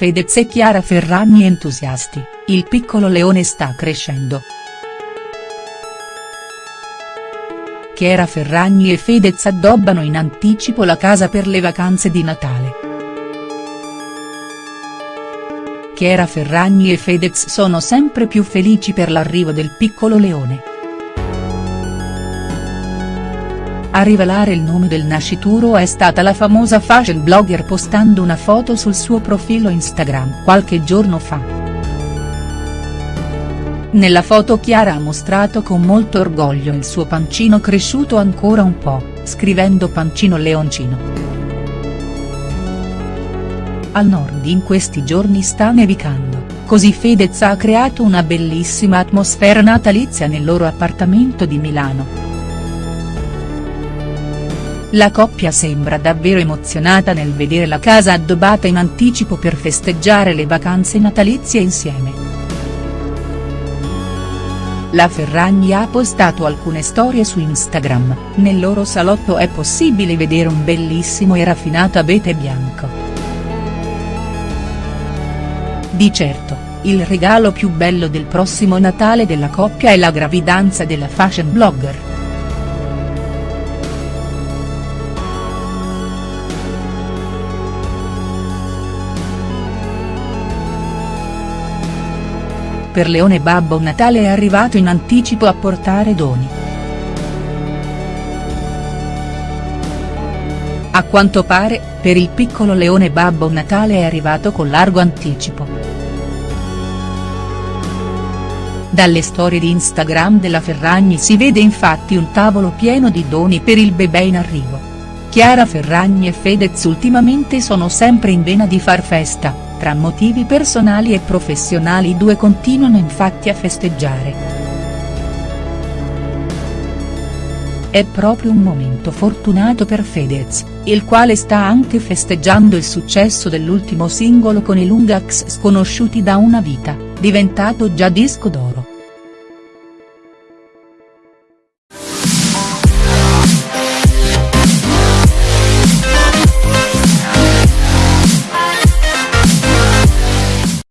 Fedez e Chiara Ferragni entusiasti, il piccolo leone sta crescendo. Chiara Ferragni e Fedez addobbano in anticipo la casa per le vacanze di Natale. Chiara Ferragni e Fedez sono sempre più felici per l'arrivo del piccolo leone. A rivelare il nome del nascituro è stata la famosa fashion blogger postando una foto sul suo profilo Instagram qualche giorno fa. Nella foto Chiara ha mostrato con molto orgoglio il suo pancino cresciuto ancora un po', scrivendo pancino leoncino. Al nord in questi giorni sta nevicando, così Fedez ha creato una bellissima atmosfera natalizia nel loro appartamento di Milano. La coppia sembra davvero emozionata nel vedere la casa addobbata in anticipo per festeggiare le vacanze natalizie insieme. La Ferragni ha postato alcune storie su Instagram, nel loro salotto è possibile vedere un bellissimo e raffinato abete bianco. Di certo, il regalo più bello del prossimo Natale della coppia è la gravidanza della fashion blogger. Per Leone Babbo Natale è arrivato in anticipo a portare doni. A quanto pare, per il piccolo Leone Babbo Natale è arrivato con largo anticipo. Dalle storie di Instagram della Ferragni si vede infatti un tavolo pieno di doni per il bebè in arrivo. Chiara Ferragni e Fedez ultimamente sono sempre in vena di far festa tra motivi personali e professionali i due continuano infatti a festeggiare. È proprio un momento fortunato per Fedez, il quale sta anche festeggiando il successo dell'ultimo singolo con i Lungax sconosciuti da una vita, diventato già disco d'oro.